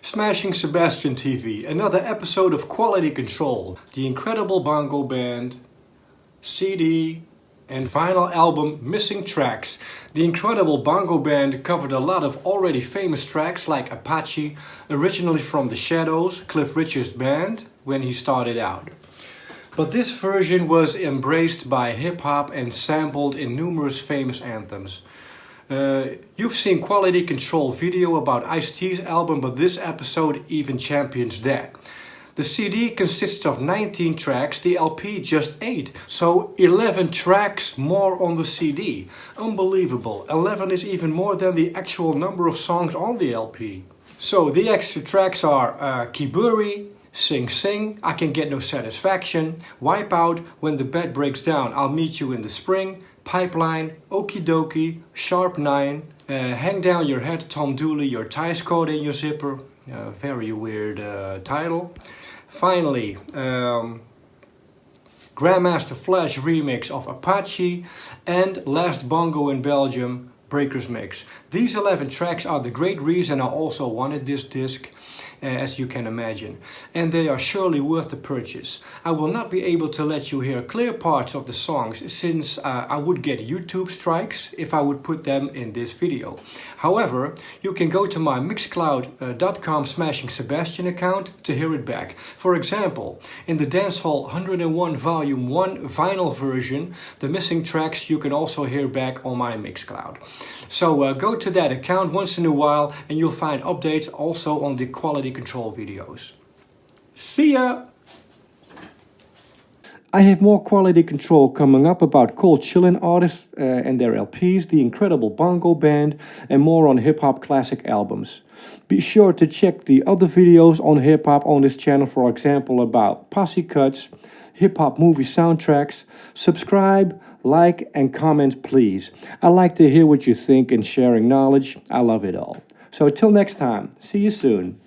Smashing Sebastian TV, another episode of Quality Control, the incredible bongo band, CD, and final album Missing Tracks. The incredible bongo band covered a lot of already famous tracks like Apache, originally from The Shadows, Cliff Richard's band, when he started out. But this version was embraced by hip-hop and sampled in numerous famous anthems. Uh, you've seen Quality Control video about Ice-T's album, but this episode even champions that. The CD consists of 19 tracks, the LP just 8. So 11 tracks more on the CD. Unbelievable. 11 is even more than the actual number of songs on the LP. So the extra tracks are uh, Kiburi, Sing Sing, I Can Get No Satisfaction, Wipeout, When the Bed Breaks Down, I'll Meet You in the Spring, Pipeline, Okie Dokie, Sharp 9, uh, Hang Down Your Head, Tom Dooley, Your Ties Caught in Your Zipper, uh, very weird uh, title. Finally, um, Grandmaster Flash remix of Apache and Last Bongo in Belgium Breakers Mix. These 11 tracks are the great reason I also wanted this disc as you can imagine. And they are surely worth the purchase. I will not be able to let you hear clear parts of the songs since uh, I would get YouTube strikes if I would put them in this video. However, you can go to my mixcloud.com smashing Sebastian account to hear it back. For example, in the Dancehall 101 Volume 1 vinyl version, the missing tracks you can also hear back on my Mixcloud. So uh, go to that account once in a while and you'll find updates also on the quality control videos. See ya! I have more quality control coming up about cold chillin' artists uh, and their LPs, the incredible bongo band, and more on hip-hop classic albums. Be sure to check the other videos on hip-hop on this channel, for example about posse cuts, hip-hop movie soundtracks. Subscribe, like and comment please. I like to hear what you think and sharing knowledge. I love it all. So until next time, see you soon.